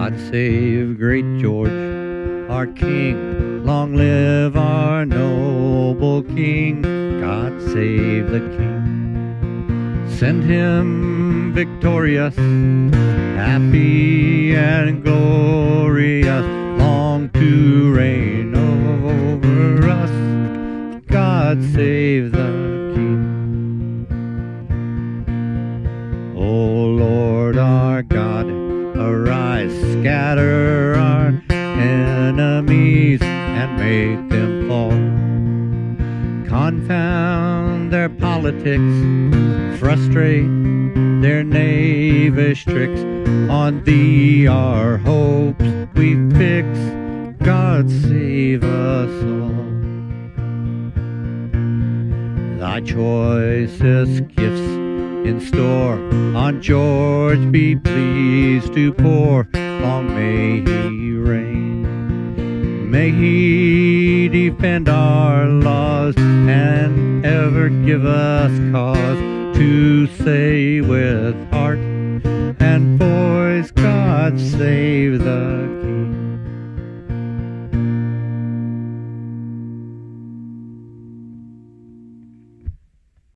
God save great George, our King. Long live our noble King. God save the King. Send him victorious, happy and glorious, long to reign over us. God save the scatter our enemies and make them fall. Confound their politics, frustrate their knavish tricks. On thee our hopes we fix. God save us all. Thy choicest gifts in store on George be pleased to pour. Long may he reign. May he defend our laws and ever give us cause to say with heart and voice, God save the.